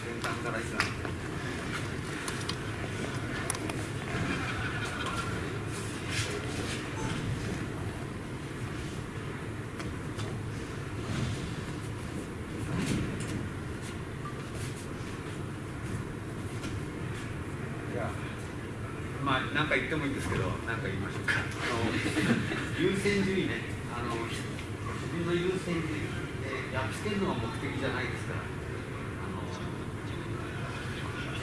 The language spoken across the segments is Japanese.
先端からいつなんでじゃあまあ何か言ってもいいんですけど何か言いましょうか。あの優先順位ね。あの自分の優先順位でやっつけるのが目的じゃないですから。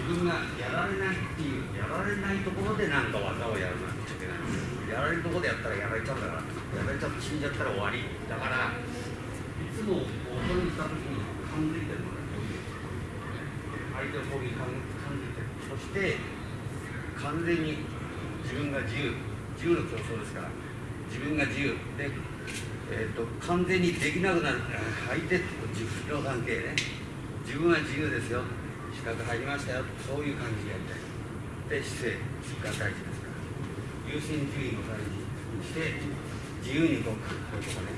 分がやられないっていうやられないところで何か技をやるなんていけないんですやられるところでやったらやられちゃうんだからやられちゃって死んじゃったら終わり。だからいつも恐れにした時に感づいてる。のがこうい相手をこういう感感じてる。そして完全に自分が自由。自由の競争ですから自分が自由。で、えー、と完全にできなくなる。相手と自分の関係ね。自分は自由ですよ。資格入りましたよ。そういう感じでやりたいで姿勢が大事ですから。優先順位を大事にして自由に動く。こういうとこね。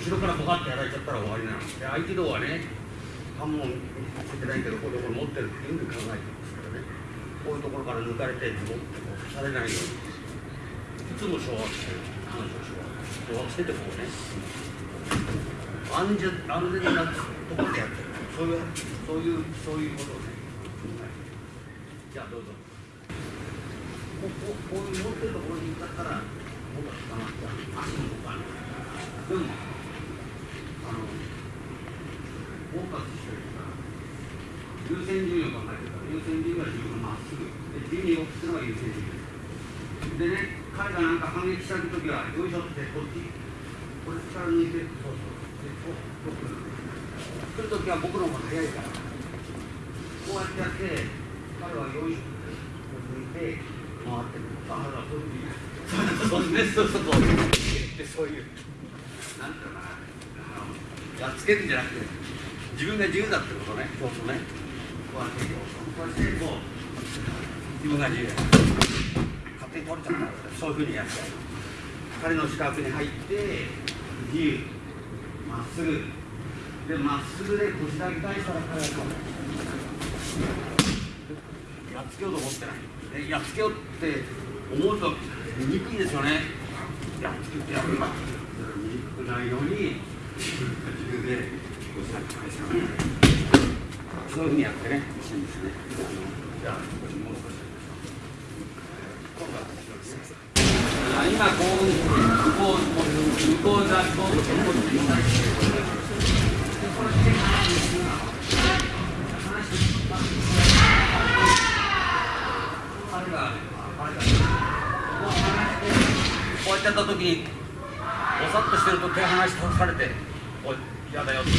後ろからボカッとやられちゃったら終わりなので相手道はね半門見せてないけどこういうところ持ってるっていうふうに考えてますからね。こういうところから抜かれてズボンとこうされないように。いつも掌握してる彼女を掌握しててこうね。安全安全なところでやってる。そういう。そういうそういうことをね、はい、じゃあどうぞこここういう持ってるところに行っちゃったら僕は捕まっちゃう足も動かないでもあのフォーカスしてるから優先順位を考えてるから優先順位は自分まっすぐで自由に動くっていうのが優先順位でね彼がなんか反撃した時はよいしょってこっちこれ力抜いてそうそうでこうこう来る来る時は僕の方が早いからこうやってやって彼はよいしょってこう抜いて回ってくるああそういうそうねそうそうそうでそういうなんていうのかなやっつけるんじゃなくて自分が自由だってことねそうそうねこうやってこうしてこう自分が自由だ勝手に取れちゃったらそういうふうにやって彼の視覚に入って自由まっすぐ。でまっすぐで腰だけ返したら彼はこうやっつけようと思ってない。でやっつけようって思うと憎いですよね。やっつけてやるんだ憎くないように自分で腰だけ返したらそういうふうにやってね欲しいんですね。じゃあもう少し。今度はあ今こうこう向こうがこうこうこれで彼が彼がこう離してこうやってた時にぼさっとしてると手離しされて「おい嫌だよ」って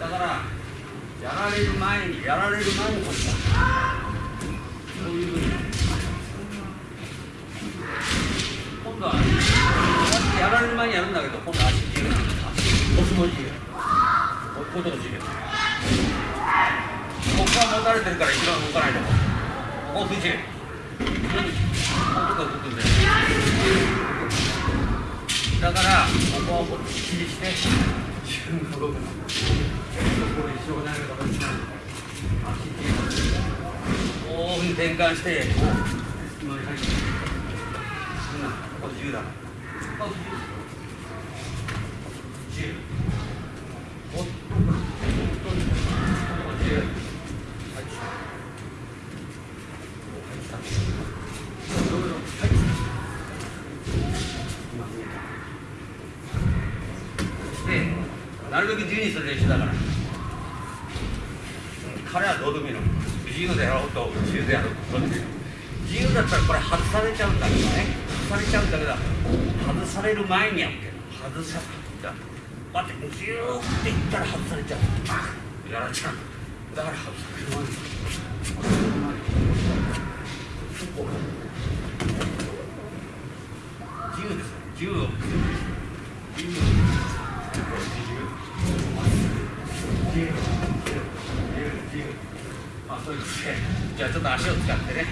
だからやられる前にやられる前にこそういうふうに。今度はこうやってやられる前にやるんだけど今度は足自由足腰も自由。こういうとこ自由。ここは持たれてるから一番動かないとこ。こ不自由だからここはこっちにして自分が動くのここに障害が立ち大きに転換して乗り入ってここ10だここ10るべく自由にする練習だから。彼はどうでもいいの。自由でやろうと自由でやろうと自由だったらこれ外されちゃうんだけどね。外されちゃうんだけど外される前にやって外された待ってギューっていったら外されちゃう。やられちゃう。だから外される前に自由です自由を自由自由自由自由まあそういうことで。じゃあちょっと足を使ってね。